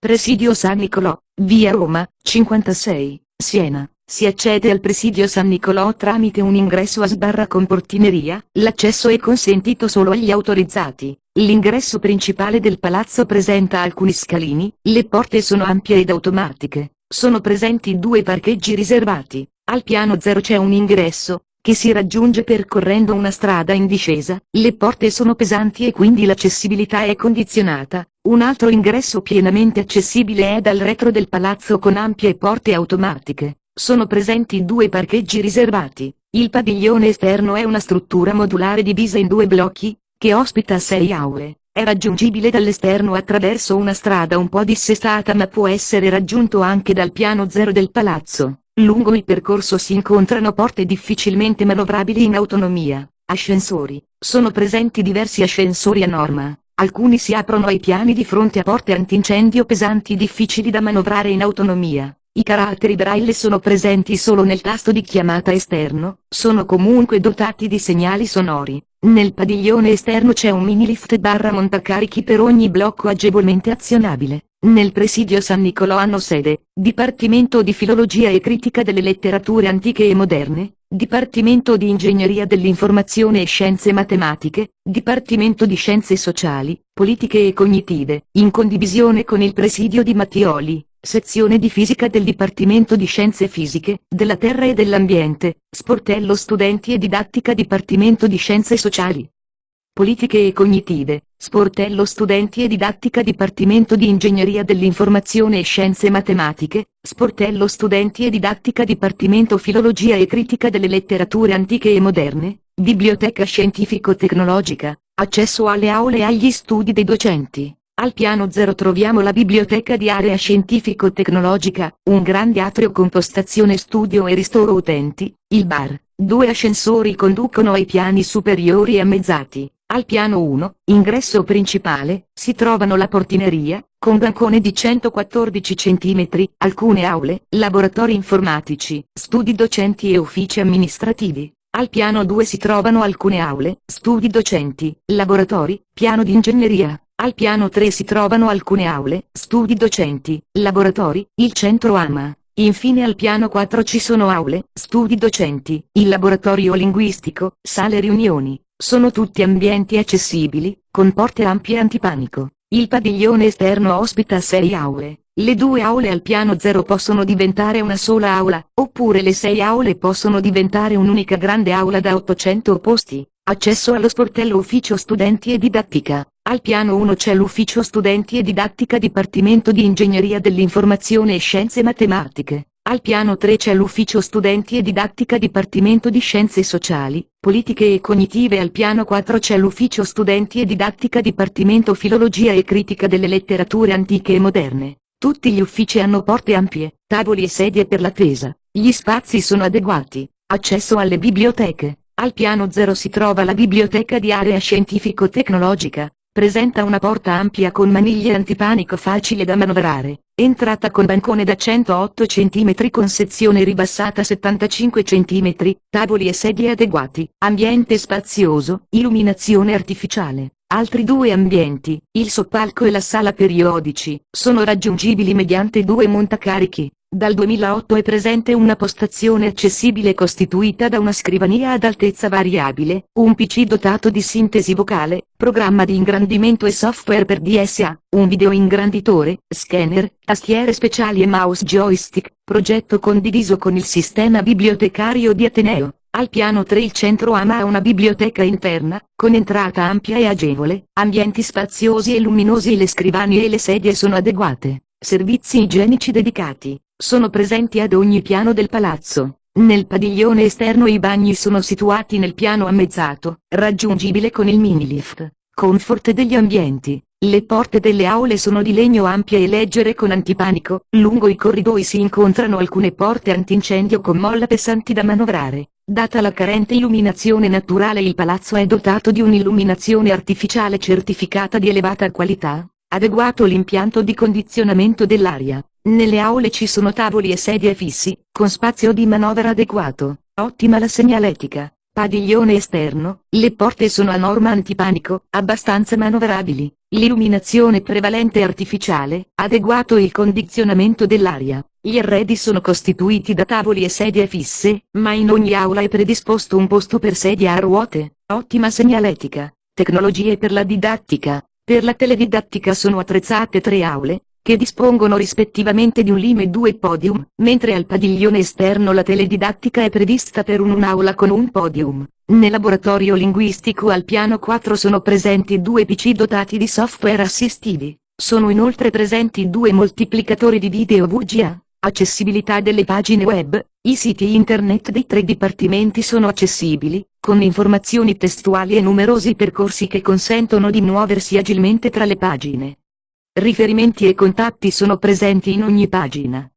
Presidio San Nicolò, via Roma, 56, Siena. Si accede al Presidio San Nicolò tramite un ingresso a sbarra con portineria, l'accesso è consentito solo agli autorizzati. L'ingresso principale del palazzo presenta alcuni scalini, le porte sono ampie ed automatiche. Sono presenti due parcheggi riservati. Al piano 0 c'è un ingresso, che si raggiunge percorrendo una strada in discesa, le porte sono pesanti e quindi l'accessibilità è condizionata. Un altro ingresso pienamente accessibile è dal retro del palazzo con ampie porte automatiche. Sono presenti due parcheggi riservati. Il padiglione esterno è una struttura modulare divisa in due blocchi, che ospita sei aule. È raggiungibile dall'esterno attraverso una strada un po' dissestata ma può essere raggiunto anche dal piano zero del palazzo. Lungo il percorso si incontrano porte difficilmente manovrabili in autonomia. Ascensori. Sono presenti diversi ascensori a norma. Alcuni si aprono ai piani di fronte a porte antincendio pesanti difficili da manovrare in autonomia. I caratteri braille sono presenti solo nel tasto di chiamata esterno, sono comunque dotati di segnali sonori. Nel padiglione esterno c'è un mini lift barra montacarichi per ogni blocco agevolmente azionabile. Nel presidio San Nicolò hanno sede, Dipartimento di Filologia e Critica delle Letterature Antiche e Moderne, Dipartimento di Ingegneria dell'Informazione e Scienze Matematiche, Dipartimento di Scienze Sociali, Politiche e Cognitive, in condivisione con il presidio di Mattioli, Sezione di Fisica del Dipartimento di Scienze Fisiche, della Terra e dell'Ambiente, Sportello Studenti e Didattica Dipartimento di Scienze Sociali. Politiche e Cognitive, Sportello Studenti e Didattica Dipartimento di Ingegneria dell'Informazione e Scienze Matematiche, Sportello Studenti e Didattica Dipartimento Filologia e Critica delle Letterature Antiche e Moderne, Biblioteca Scientifico-Tecnologica, accesso alle aule e agli studi dei docenti. Al piano 0 troviamo la biblioteca di area scientifico-tecnologica, un grande atrio con postazione studio e ristoro utenti, il bar, due ascensori conducono ai piani superiori ammezzati. Al piano 1, ingresso principale, si trovano la portineria, con bancone di 114 cm, alcune aule, laboratori informatici, studi docenti e uffici amministrativi. Al piano 2 si trovano alcune aule, studi docenti, laboratori, piano di ingegneria. Al piano 3 si trovano alcune aule, studi docenti, laboratori, il centro AMA. Infine al piano 4 ci sono aule, studi docenti, il laboratorio linguistico, sale riunioni. Sono tutti ambienti accessibili, con porte ampie antipanico. Il padiglione esterno ospita sei aule. Le due aule al piano zero possono diventare una sola aula, oppure le sei aule possono diventare un'unica grande aula da 800 posti. Accesso allo sportello ufficio studenti e didattica. Al piano 1 c'è l'ufficio studenti e didattica Dipartimento di Ingegneria dell'Informazione e Scienze Matematiche. Al piano 3 c'è l'ufficio studenti e didattica Dipartimento di Scienze Sociali, Politiche e Cognitive al piano 4 c'è l'ufficio studenti e didattica Dipartimento Filologia e Critica delle Letterature Antiche e Moderne. Tutti gli uffici hanno porte ampie, tavoli e sedie per l'attesa, gli spazi sono adeguati. Accesso alle biblioteche. Al piano 0 si trova la biblioteca di area scientifico-tecnologica, Presenta una porta ampia con maniglie antipanico facile da manovrare, entrata con bancone da 108 cm con sezione ribassata 75 cm, tavoli e sedie adeguati, ambiente spazioso, illuminazione artificiale. Altri due ambienti, il soppalco e la sala periodici, sono raggiungibili mediante due montacarichi. Dal 2008 è presente una postazione accessibile costituita da una scrivania ad altezza variabile, un PC dotato di sintesi vocale, programma di ingrandimento e software per DSA, un video ingranditore, scanner, tastiere speciali e mouse joystick, progetto condiviso con il sistema bibliotecario di Ateneo. Al piano 3 il centro AMA ha una biblioteca interna, con entrata ampia e agevole, ambienti spaziosi e luminosi e le scrivanie e le sedie sono adeguate, servizi igienici dedicati, sono presenti ad ogni piano del palazzo. Nel padiglione esterno i bagni sono situati nel piano ammezzato, raggiungibile con il minilift. Comfort degli ambienti. Le porte delle aule sono di legno ampie e leggere con antipanico, lungo i corridoi si incontrano alcune porte antincendio con molla pesanti da manovrare. Data la carente illuminazione naturale il palazzo è dotato di un'illuminazione artificiale certificata di elevata qualità, adeguato l'impianto di condizionamento dell'aria, nelle aule ci sono tavoli e sedie fissi, con spazio di manovra adeguato, ottima la segnaletica, Padiglione esterno, le porte sono a norma antipanico, abbastanza manovrabili, l'illuminazione prevalente artificiale, adeguato il condizionamento dell'aria. Gli arredi sono costituiti da tavoli e sedie fisse, ma in ogni aula è predisposto un posto per sedia a ruote, ottima segnaletica, tecnologie per la didattica. Per la teledidattica sono attrezzate tre aule, che dispongono rispettivamente di un lime e due podium, mentre al padiglione esterno la teledidattica è prevista per un'aula con un podium. Nel laboratorio linguistico al piano 4 sono presenti due PC dotati di software assistivi, sono inoltre presenti due moltiplicatori di video VGA, accessibilità delle pagine web, i siti internet dei tre dipartimenti sono accessibili, con informazioni testuali e numerosi percorsi che consentono di muoversi agilmente tra le pagine. Riferimenti e contatti sono presenti in ogni pagina.